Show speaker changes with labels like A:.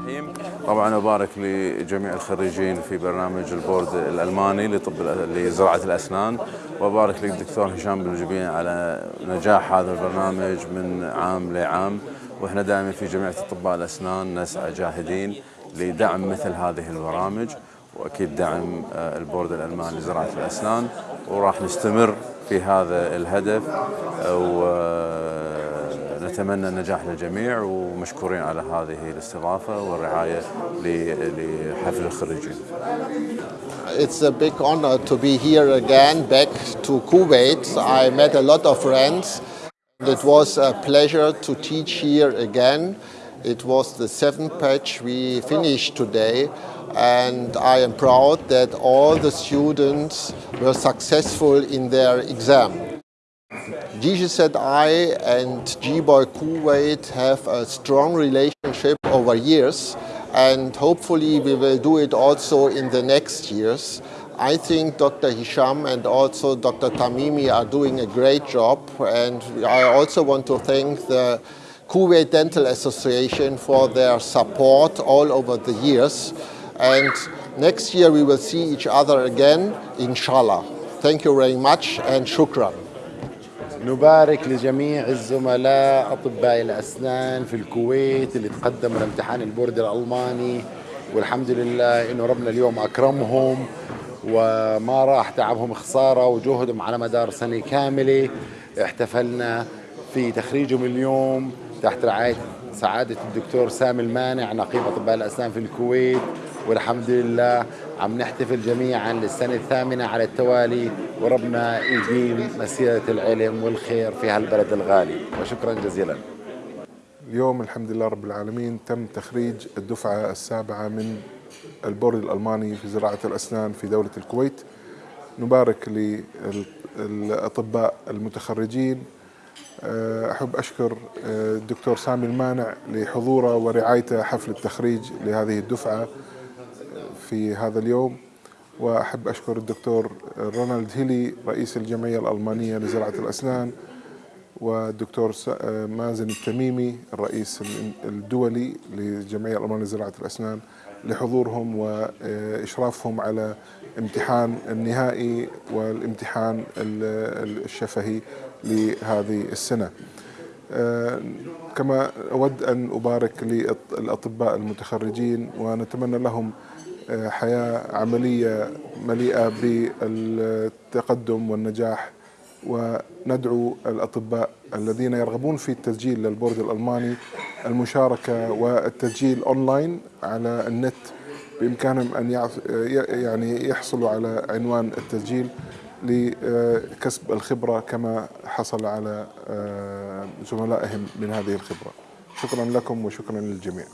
A: الرحيم طبعا أبارك لجميع الخريجين في برنامج البورد الألماني لطب لزراعة الأسنان. وأبارك للدكتور هشام بن جبين على نجاح هذا البرنامج من عام لعام. وإحنا دائما في جمعيه اطباء الأسنان نسعى جاهدين لدعم مثل هذه البرامج. وأكيد دعم آه، البورد الألماني لزراعة الأسنان. وراح نستمر في هذا الهدف. ونتمنى النجاح للجميع ومشكورين على هذه الاستضافه والرعايه لحفل الخريجين.
B: It's a big honor to be here again back to Kuwait. I met a lot of friends. It was a pleasure to teach here again. It was the seventh batch we finished today and I am proud that all the students were successful in their exam. GGZI and GBOY Kuwait have a strong relationship over years and hopefully we will do it also in the next years. I think Dr. Hisham and also Dr. Tamimi are doing a great job and I also want to thank the Kuwait Dental Association for their support all over the years. And next year we will see each other again, inshallah. Thank you very much and shukran.
C: نبارك لجميع الزملاء أطباء الأسنان في الكويت اللي تقدموا لامتحان البورد الألماني والحمد لله إنه ربنا اليوم أكرمهم وما راح تعبهم خسارة وجهدهم على مدار سنة كاملة. احتفلنا في تخريجهم اليوم تحت رعاية سعادة الدكتور سامي المانع نقيب أطباء الأسنان في الكويت. والحمد لله عم نحتفل جميعا للسنة الثامنة على التوالي وربنا يديم مسيرة العلم والخير في هالبلد الغالي. وشكرا جزيلا.
D: اليوم الحمد لله رب العالمين تم تخريج الدفعة السابعة من البورد الألماني في زراعة الأسنان في دولة الكويت. نبارك للأطباء المتخرجين. آه، أحب أشكر آه، الدكتور سامي المانع لحضوره ورعايته حفل التخريج لهذه الدفعة. في هذا اليوم وأحب أشكر الدكتور رونالد هيلي رئيس الجمعية الألمانية لزراعة الأسنان والدكتور مازن التميمي الرئيس الدولي للجمعية الألمانية لزراعة الأسنان لحضورهم وإشرافهم على امتحان النهائي والامتحان الشفهي لهذه السنة. كما أود أن أبارك للأطباء المتخرجين ونتمنى لهم حياة عملية مليئة بالتقدم والنجاح وندعو الأطباء الذين يرغبون في التسجيل للبورد الألماني المشاركة والتسجيل أونلاين على النت بإمكانهم أن يعني يحصلوا على عنوان التسجيل لكسب الخبرة كما حصل على آه، زملائهم من هذه الخبرة. شكرا لكم وشكرا للجميع.